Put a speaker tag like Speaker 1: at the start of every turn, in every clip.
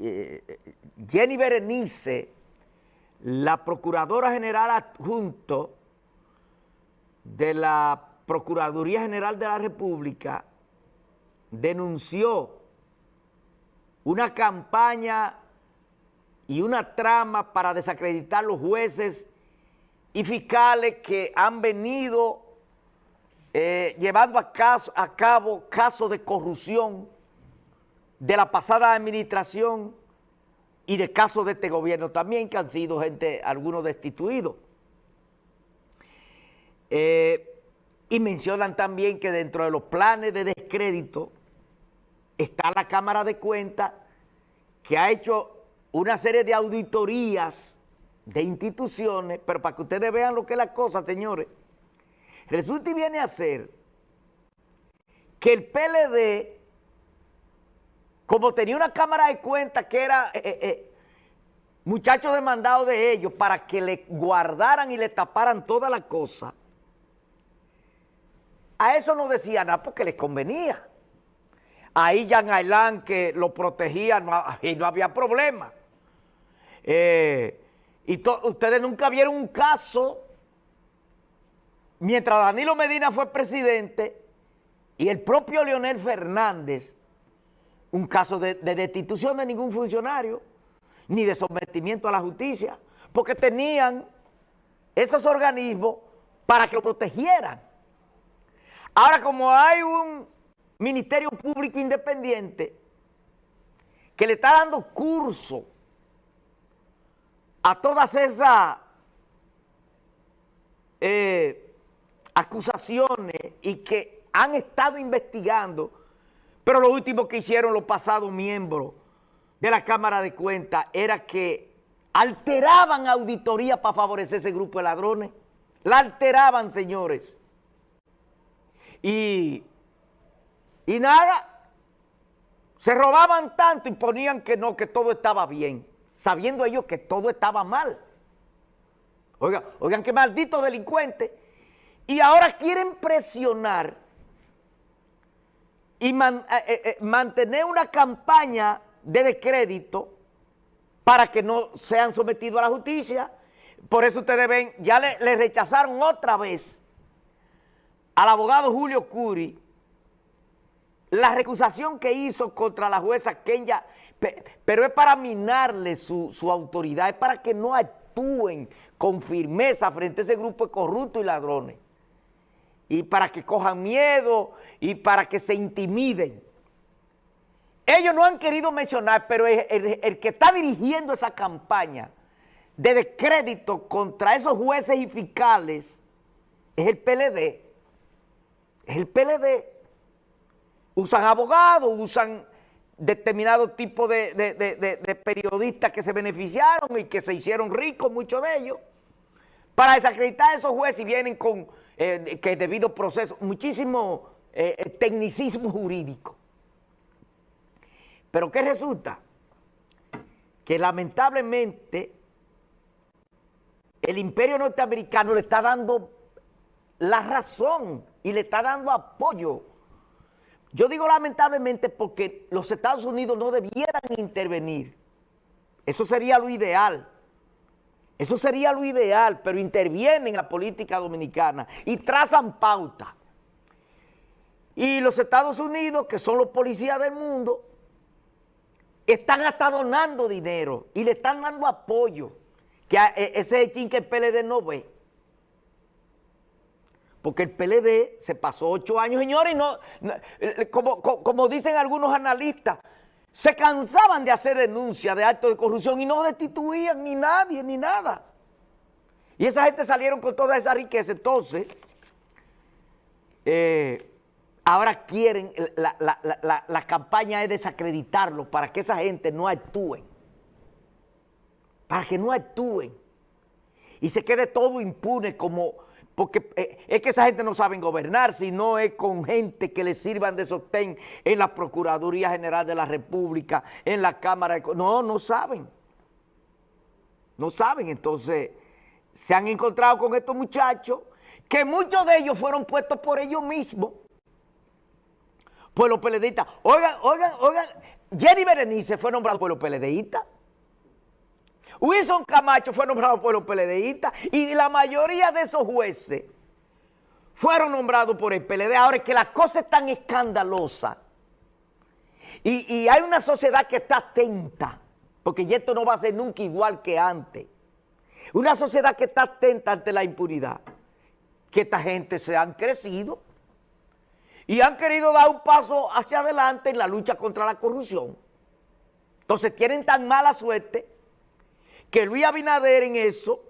Speaker 1: eh, Jenny Berenice, la Procuradora General Adjunto de la Procuraduría General de la República, denunció una campaña y una trama para desacreditar los jueces y fiscales que han venido eh, llevando a, a cabo casos de corrupción de la pasada administración y de casos de este gobierno también, que han sido gente, algunos destituidos. Eh, y mencionan también que dentro de los planes de descrédito está la Cámara de Cuentas que ha hecho una serie de auditorías de instituciones, pero para que ustedes vean lo que es la cosa, señores, resulta y viene a ser que el PLD como tenía una cámara de cuentas que era eh, eh, eh, muchachos demandados de ellos para que le guardaran y le taparan toda la cosa, a eso no decía nada porque les convenía. Ahí Jan Ailán que lo protegía y no había problema. y ustedes nunca vieron un caso, mientras Danilo Medina fue presidente y el propio Leonel Fernández un caso de, destitución de ningún funcionario, ni de sometimiento a la justicia, porque tenían esos organismos para que lo protegieran. Ahora, como hay un Ministerio Público Independiente que le está dando curso a todas esas eh, acusaciones y que han estado investigando pero lo último que hicieron los pasados miembros de la Cámara de Cuentas era que alteraban auditoría para favorecer ese grupo de ladrones. La alteraban, señores. Y, y nada, se robaban tanto y ponían que no, que todo estaba bien, sabiendo ellos que todo estaba mal. Oigan, oigan qué maldito delincuente. Y ahora quieren presionar y eh, eh, eh, mantener una campaña de descrédito para que no sean sometidos a la justicia. Por eso ustedes ven, ya le, rechazaron otra vez al abogado Julio Curi la recusación que hizo contra la jueza Kenya, pero es para minarle su, su autoridad, es para que no actúen con firmeza frente a ese grupo de corruptos y ladrones y para que cojan miedo y para que se intimiden. Ellos no han querido mencionar, pero el, que está dirigiendo esa campaña de descrédito contra esos jueces y fiscales es el PLD. Es el PLD. Usan abogados, usan determinado tipo de, de, periodistas que se beneficiaron y que se hicieron ricos, muchos de ellos, para desacreditar a esos jueces y vienen con eh, que debido proceso, muchísimo eh, eh, tecnicismo jurídico. Pero ¿qué resulta? Que lamentablemente el imperio norteamericano le está dando la razón y le está dando apoyo. Yo digo lamentablemente porque los Estados Unidos no debieran intervenir. Eso sería lo ideal. Eso sería lo ideal, pero intervienen en la política dominicana y trazan pauta. Y los Estados Unidos, que son los policías del mundo, están hasta donando dinero y le están dando apoyo, que e, ese es el que el PLD no ve. Porque el PLD se pasó ocho años, señores, y no, eh, como, como dicen algunos analistas, se cansaban de hacer denuncias de actos de corrupción y no destituían ni nadie ni nada. Y esa gente salieron con toda esa riqueza. Entonces, eh, ahora quieren, la, campaña es desacreditarlo para que esa gente no actúen. Para que no actúen. Y se quede todo impune como porque eh, es que esa gente no sabe gobernar, sino es con gente que le sirvan de sostén en la Procuraduría General de la República, en la Cámara de... No, no saben. No saben, entonces se han encontrado con estos muchachos que muchos de ellos fueron puestos por ellos mismos, por los periodistas. Oigan, oigan, oigan, Jenny Berenice fue nombrado por los PLDistas. Wilson Camacho fue nombrado por los PLDistas. Y la mayoría de esos jueces fueron nombrados por el PLD. Ahora es que la cosa es tan escandalosa. Y, hay una sociedad que está atenta, porque esto no va a ser nunca igual que antes. Una sociedad que está atenta ante la impunidad, que esta gente se han crecido y han querido dar un paso hacia adelante en la lucha contra la corrupción. Entonces tienen tan mala suerte que Luis Abinader en eso,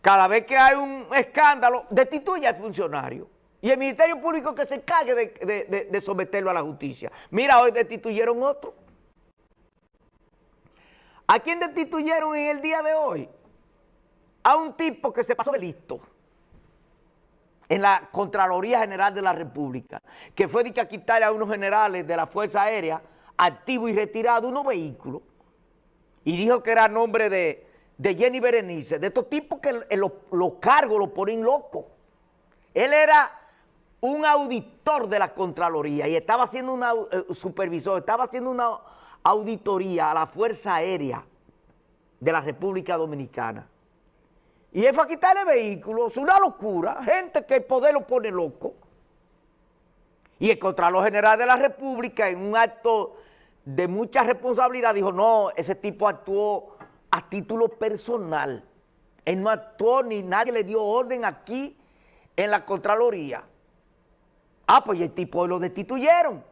Speaker 1: cada vez que hay un escándalo, destituye al funcionario. Y el Ministerio Público que se encargue de, de someterlo a la justicia. Mira, hoy destituyeron otro. ¿A quién destituyeron en el día de hoy? A un tipo que se pasó de listo en la Contraloría General de la República, que fue de que a quitarle a unos generales de la Fuerza Aérea, activo y retirado, unos vehículos, y dijo que era nombre de, Jenny Berenice, de estos tipos que los, cargos lo ponen locos. Él era un auditor de la Contraloría y estaba haciendo un eh, supervisor, estaba haciendo una auditoría a la Fuerza Aérea de la República Dominicana. Y él fue a quitarle vehículos, una locura, gente que el poder lo pone loco. Y el Contralor General de la República, en un acto de mucha responsabilidad, dijo, no, ese tipo actuó a título personal. Él no actuó ni nadie le dio orden aquí en la Contraloría. Ah, pues el tipo lo destituyeron.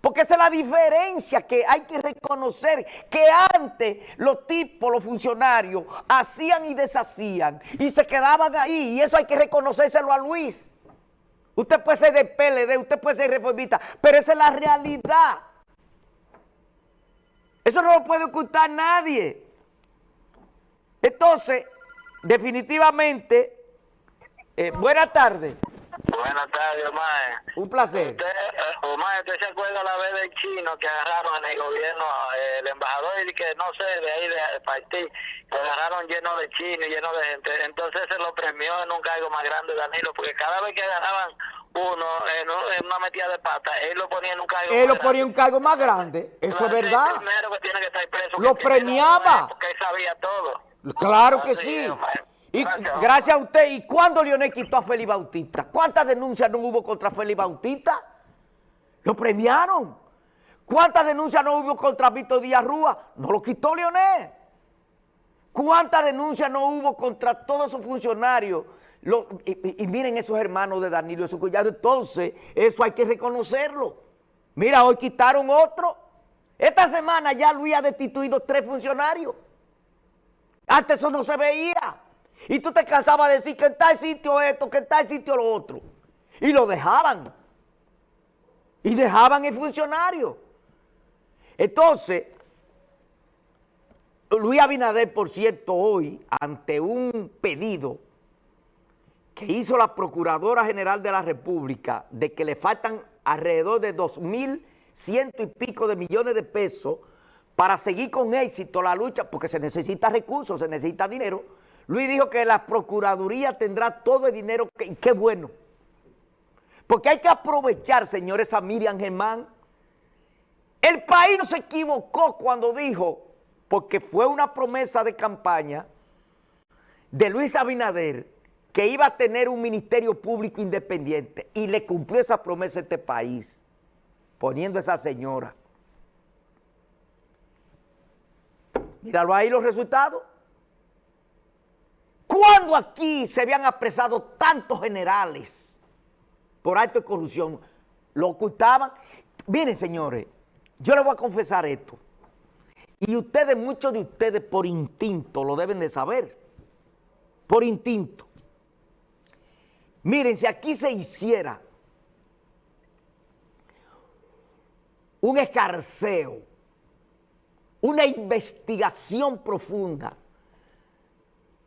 Speaker 1: Porque esa es la diferencia que hay que reconocer, que antes los tipos, los funcionarios, hacían y deshacían y se quedaban ahí y eso hay que reconocérselo a Luis. Usted puede ser de PLD, usted puede ser reformista, pero esa es la realidad. Eso no lo puede ocultar nadie. Entonces, definitivamente, eh, buenas tardes.
Speaker 2: Buenas tardes, Omar.
Speaker 1: Un placer.
Speaker 2: Usted, eh, Omar, ¿usted se acuerda la vez del chino que agarraron en el gobierno, eh, el embajador y que no sé, de ahí de partir, lo agarraron lleno de chinos y lleno de gente? Entonces se lo premió en un cargo más grande, Danilo, porque cada vez que agarraban uno en, una metida de pata, él lo ponía en un cargo
Speaker 1: Él lo ponía en un cargo más grande, eso es verdad.
Speaker 2: primero que tiene que estar preso.
Speaker 1: Lo premiaba.
Speaker 2: Porque él sabía todo.
Speaker 1: Claro que sí. Y gracias. a usted, ¿y cuándo Leonel quitó a Félix Bautista? ¿Cuántas denuncias no hubo contra Félix Bautista? Lo premiaron. ¿Cuántas denuncias no hubo contra Víctor Díaz Rúa? No lo quitó Leonel. ¿Cuántas denuncias no hubo contra todos esos funcionarios? y, miren esos hermanos de Danilo, esos cuyados. Entonces, eso hay que reconocerlo. Mira, hoy quitaron otro. Esta semana ya Luis ha destituido tres funcionarios. Antes eso no se veía. Y tú te cansabas de decir que en tal sitio esto, que en tal sitio lo otro. Y lo dejaban. Y dejaban el funcionario. Entonces, Luis Abinader, por cierto, hoy, ante un pedido que hizo la Procuradora General de la República de que le faltan alrededor de dos mil ciento y pico de millones de pesos para seguir con éxito la lucha, porque se necesita recursos, se necesita dinero, Luis dijo que la Procuraduría tendrá todo el dinero, que, qué bueno. Porque hay que aprovechar, señores, a Miriam Germán. El país no se equivocó cuando dijo, porque fue una promesa de campaña de Luis Abinader, que iba a tener un ministerio público independiente y le cumplió esa promesa a este país, poniendo a esa señora. Míralo ahí los resultados. ¿Cuándo aquí se habían apresado tantos generales por acto de corrupción? Lo ocultaban. Miren, señores, yo les voy a confesar esto. Y ustedes, muchos de ustedes por instinto lo deben de saber. Por instinto. Miren, si aquí se hiciera un escarceo, una investigación profunda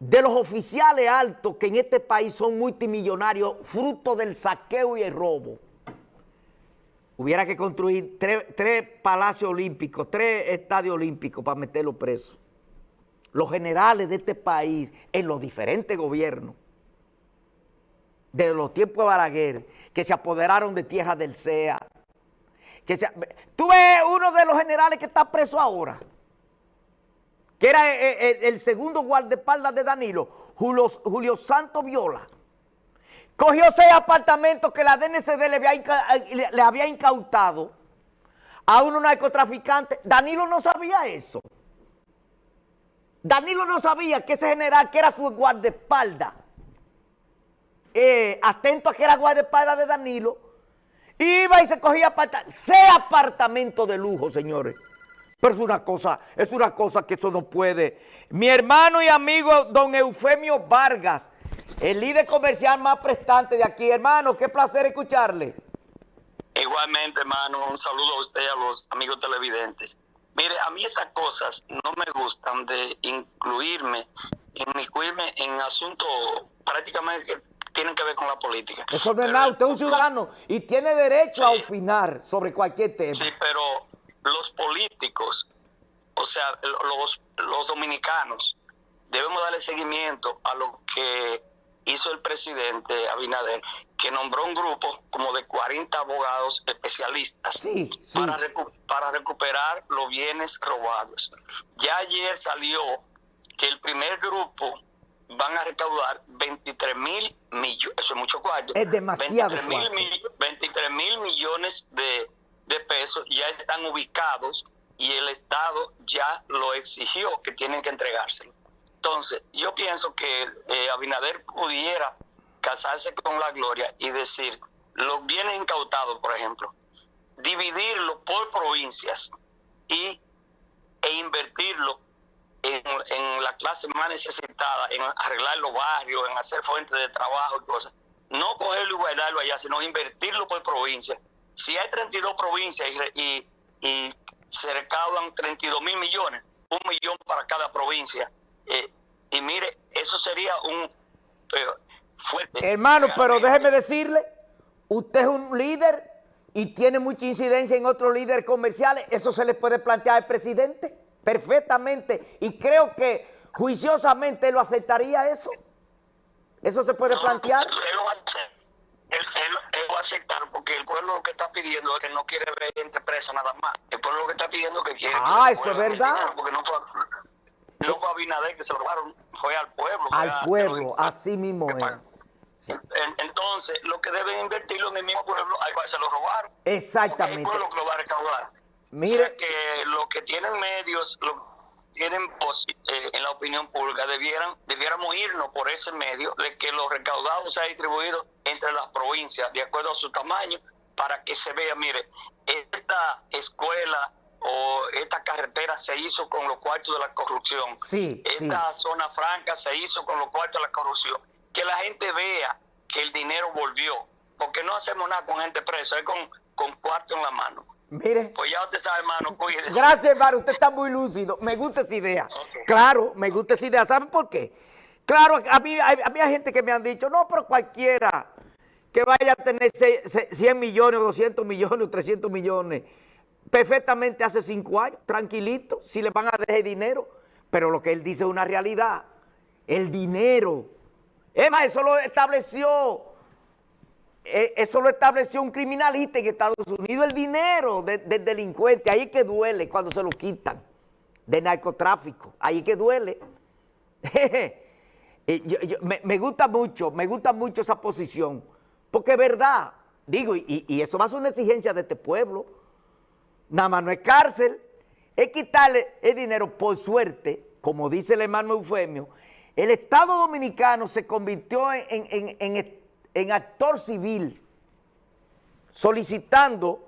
Speaker 1: de los oficiales altos que en este país son multimillonarios, fruto del saqueo y el robo, hubiera que construir tres, palacios olímpicos, tres estadios olímpicos para meterlos presos. Los generales de este país, en los diferentes gobiernos, de los tiempos de Balaguer, que se apoderaron de tierra del CEA, que se, tú ves uno de los generales que está preso ahora, era el, segundo guardaespaldas de Danilo, Julio, Julio Santo Viola, cogió seis apartamentos que la DNCD le había, le había incautado a unos narcotraficantes. Danilo no sabía eso. Danilo no sabía que ese general, que era su guardaespaldas, eh, atento a que era guardaespaldas de Danilo, iba y se cogía seis apartamentos de lujo, señores. Pero es una cosa, es una cosa que eso no puede. Mi hermano y amigo don Eufemio Vargas, el líder comercial más prestante de aquí. Hermano, qué placer escucharle.
Speaker 3: Igualmente, hermano, un saludo a usted y a los amigos televidentes. Mire, a mí esas cosas no me gustan de incluirme, inmiscuirme en asuntos prácticamente que tienen que ver con la política.
Speaker 1: Eso no es nada, usted es un ciudadano y tiene derecho a opinar sobre cualquier tema.
Speaker 3: Sí, pero los políticos, o sea, los, los dominicanos, debemos darle seguimiento a lo que hizo el presidente Abinader, que nombró un grupo como de 40 abogados especialistas Para, para recuperar los bienes robados. Ya ayer salió que el primer grupo van a recaudar 23 mil millones, eso es mucho cuarto.
Speaker 1: Es demasiado
Speaker 3: 23 mil millones de, de pesos ya están ubicados y el Estado ya lo exigió que tienen que entregárselo. Entonces, yo pienso que eh, Abinader pudiera casarse con la gloria y decir, los bienes incautados, por ejemplo, dividirlo por provincias y, e invertirlo en, la clase más necesitada, en arreglar los barrios, en hacer fuentes de trabajo y cosas. No cogerlo y guardarlo allá, sino invertirlo por provincia. Si hay 32 provincias y, y se recaudan 32 mil millones, un millón para cada provincia, eh, y mire, eso sería un fuerte.
Speaker 1: Hermano, pero déjeme decirle, usted es un líder y tiene mucha incidencia en otros líderes comerciales, eso se le puede plantear al presidente perfectamente y creo que juiciosamente lo aceptaría eso. ¿Eso se puede plantear?
Speaker 3: A aceptar porque el pueblo lo que está pidiendo es que no quiere ver gente presa nada más. El pueblo lo que está pidiendo es que quiere...
Speaker 1: Ah, eso es verdad.
Speaker 3: Porque no, no fue Abinader que se lo robaron, fue al pueblo.
Speaker 1: Al pueblo, así mismo es.
Speaker 3: Entonces, lo que deben invertirlo en el mismo pueblo, ahí se lo robaron.
Speaker 1: Exactamente.
Speaker 3: El pueblo que lo va a recaudar.
Speaker 1: Mire.
Speaker 3: que los que tienen medios, lo, tienen eh, en la opinión pública, debieran, debiéramos irnos por ese medio de que los recaudados sean distribuidos entre las provincias de acuerdo a su tamaño para que se vea, mire, esta escuela o esta carretera se hizo con los cuartos de la corrupción.
Speaker 1: Sí,
Speaker 3: esta zona franca se hizo con los cuartos de la corrupción. Que la gente vea que el dinero volvió. Porque no hacemos nada con gente presa, es con, con cuarto en la mano.
Speaker 1: Mire.
Speaker 3: Pues ya usted sabe, hermano.
Speaker 1: Gracias, hermano, usted está muy lúcido. Me gusta esa idea. Claro, me gusta esa idea. ¿Saben por qué? Claro, a mí, a mí hay gente que me han dicho, no, pero cualquiera que vaya a tener 100 millones, 200 millones, 300 millones, perfectamente hace cinco años, tranquilito, si le van a dejar dinero. Pero lo que él dice es una realidad. El dinero. Es más, eso lo estableció, eso lo estableció un criminalista en Estados Unidos, el dinero del delincuente. Ahí es que duele cuando se lo quitan, de narcotráfico. Ahí es que duele. me, gusta mucho, me gusta mucho esa posición, porque es verdad, digo, y, y eso va a ser una exigencia de este pueblo, nada más no es cárcel, es quitarle el dinero por suerte, como dice el hermano Eufemio, el Estado Dominicano se convirtió en, actor civil solicitando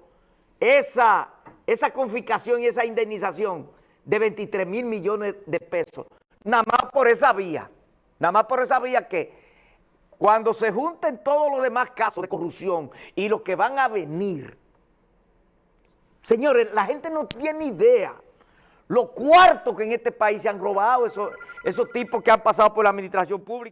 Speaker 1: esa, esa confiscación y esa indemnización de 23 mil millones de pesos, nada más por esa vía, nada más por esa vía que cuando se junten todos los demás casos de corrupción y los que van a venir, Señores, la gente no tiene idea lo cuartos que en este país se han robado esos, esos tipos que han pasado por la administración pública.